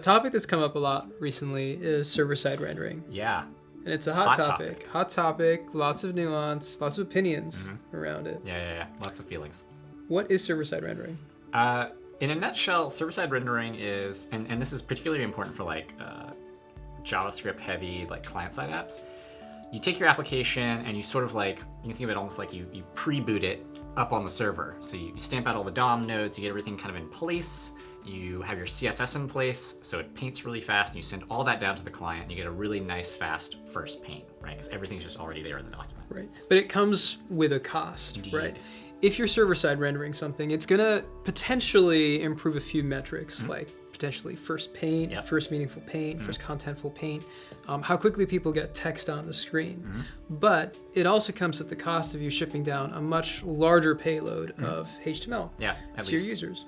a topic that's come up a lot recently is server-side rendering, Yeah. and it's a hot, Hot topic. topic. Hot topic. Lots of nuance. Lots of opinions Mm-hmm. around it. Yeah, yeah, yeah. Lots of feelings. What is server-side rendering? Uh, in a nutshell, server-side rendering is, and, and this is particularly important for like uh, JavaScript-heavy like client-side apps. You take your application and you sort of like you can think of it almost like you you pre-boot it up on the server. So you, you stamp out all the DOM nodes, you get everything kind of in place. You have your CSS in place, so it paints really fast, and you send all that down to the client, and you get a really nice, fast first paint, right? Because everything's just already there in the document. Right. But it comes with a cost, Indeed. right? If you're server side rendering something, it's going to potentially improve a few metrics like potentially first paint, Mm-hmm. Yep. Mm-hmm. first meaningful paint, first contentful paint, um, how quickly people get text on the screen. Mm-hmm. But it also comes at the cost of you shipping down a much larger payload of HTML Mm-hmm. Yeah, to least. Mm-hmm. your users.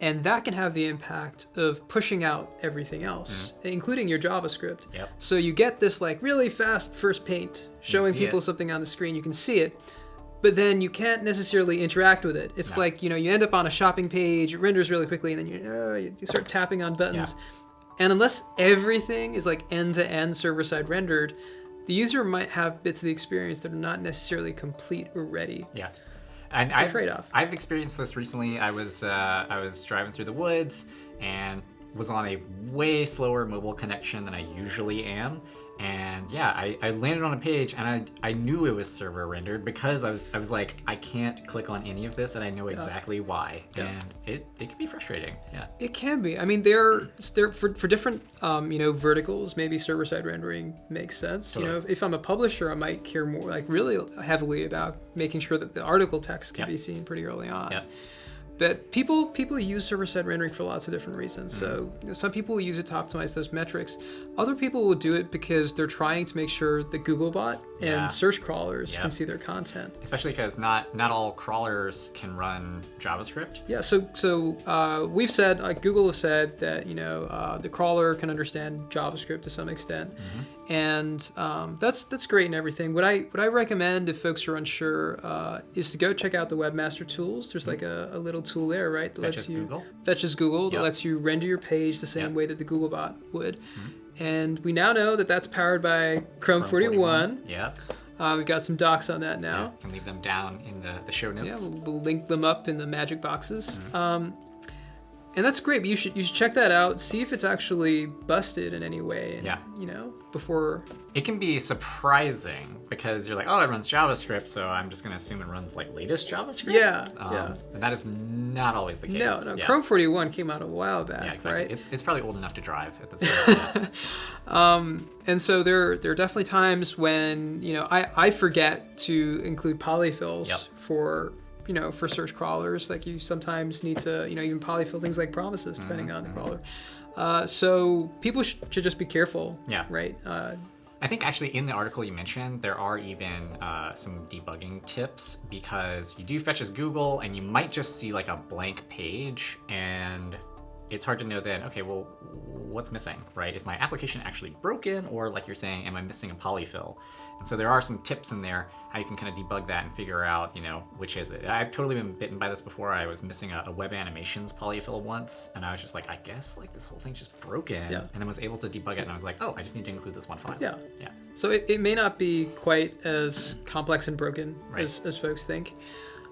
And that can have the impact of pushing out everything else, including your JavaScript. Yep. So you get this like really fast first paint showing people it. something on the screen. You can see it, but then you can't necessarily interact with it. It's No. like you know you end up on a shopping page, it renders really quickly, and then you uh, you start tapping on buttons. And unless everything is like end to end server side rendered, the user might have bits of the experience that are not necessarily complete or ready. Yeah. And it's a I've, trade-off. I've experienced this recently. I was uh, I was driving through the woods and was on a way slower mobile connection than I usually am. And yeah, I, I landed on a page and I, I knew it was server rendered because I was I was like I can't click on any of this and I know exactly why. Yeah. And it, it can be frustrating. Yeah. It can be. I mean, there, there for, for different, um, you know, verticals. Maybe server side rendering makes sense. You know, if I'm a publisher, I might care more, like really heavily about making sure that the article text can Yep. be seen pretty early on. Yep. But people people use server side rendering for lots of different reasons. So Mm-hmm. some people will use it to optimize those metrics. Other people will do it because they're trying to make sure that Googlebot Yeah. and search crawlers Yep. can see their content. Especially because not not all crawlers can run JavaScript. Yeah, so so uh, we've said, like Google has said that you know uh, the crawler can understand JavaScript to some extent, and um, that's that's great and everything. What I what I recommend if folks are unsure uh, is to go check out the Webmaster Tools. There's like a, a little tool there, right? That Fetches lets you Google? fetches Google that lets you render your page the same Yep. way that the Googlebot would. And we now know that that's powered by Chrome, 41. Yeah. Uh, we've got some docs on that now. Yeah. Can leave them down in the, the show Yeah, notes. we'll, we'll link them up in the magic boxes. Mm-hmm. Um, and that's great. But you should you should check that out. See if it's actually busted in any way. And, Yeah. You know, before. It can be surprising because you're like, oh, it runs JavaScript, so I'm just going to assume it runs like latest JavaScript. Yeah, Um, yeah. And that is not always the case. No, no. Yeah. Chrome 41 came out a while back, Yeah, exactly. right? It's, it's probably old enough to drive at this point. yeah. And so there there are definitely times when you know I I forget to include polyfills Yep. for you know for search crawlers. Like you sometimes need to you know even polyfill things like promises Mm-hmm, depending on the crawler. Uh, so people sh- should just be careful. Yeah. Right. Uh, I think actually in the article you mentioned, there are even uh, some debugging tips because you do fetch as Google and you might just see like a blank page and it's hard to know then, okay, well, what's missing, right? Is my application actually broken or like you're saying, am I missing a polyfill? And so there are some tips in there how you can kind of debug that and figure out, you know, which is it. I've totally been bitten by this before. I was missing a, a web animations polyfill once and I was just like, I guess like this whole thing's just broken. Yeah. And then was able to debug it and I was like, oh, I just need to include this one file. Yeah. Yeah. So it, it may not be quite as complex and broken Right. as, as folks think.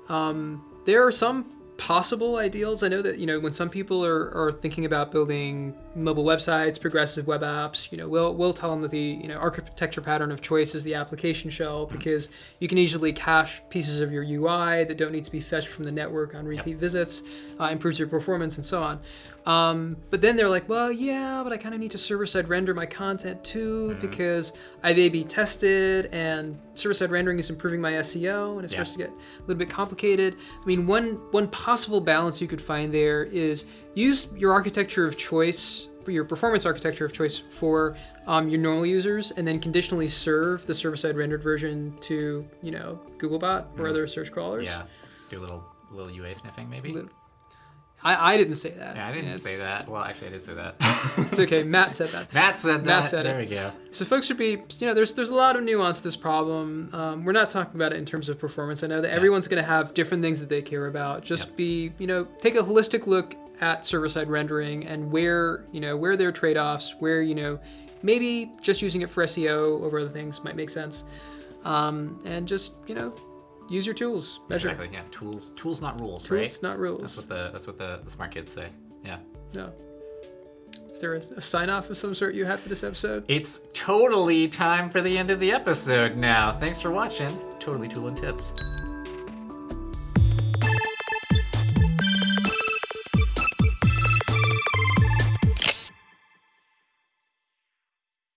Um, there are some possible ideals. I know that, you know, when some people are, are thinking about building mobile websites, progressive web apps, you know, we'll, we'll tell them that the, you know, architecture pattern of choice is the application shell because you can easily cache pieces of your UI that don't need to be fetched from the network on repeat visits, uh, improves your performance and so on. Um, but then they're like, well, yeah, but I kind of need to server-side render my content too because I've A/B tested and server-side rendering is improving my SEO and it Yeah. starts to get a little bit complicated. I mean, one one possible balance you could find there is use your architecture of choice for your performance architecture of choice for um, your normal users, and then conditionally serve the server-side rendered version to you know Googlebot or other search crawlers. Yeah, do a little little UA sniffing maybe. Lit- I, I didn't say that. Yeah, I didn't It's- say that. Well, actually, I did say that. It's okay. Matt said that. Matt said that. Matt said there it. we go. So folks should be, you know, there's there's a lot of nuance to this problem. Um, we're not talking about it in terms of performance. I know that everyone's going to have different things that they care about. Just Yeah. be, you know, take a holistic look at server-side rendering and where you know where there are trade-offs, where you know maybe just using it for SEO over other things might make sense, um, and just you know use your tools, measure. Exactly. Yeah. Tools. Tools, not rules. Tools, right. not rules. That's what the that's what the, the smart kids say. Yeah. No. Is there a, a sign off of some sort you had for this episode? It's totally time for the end of the episode now. Thanks for watching. Totally Tooling Tips.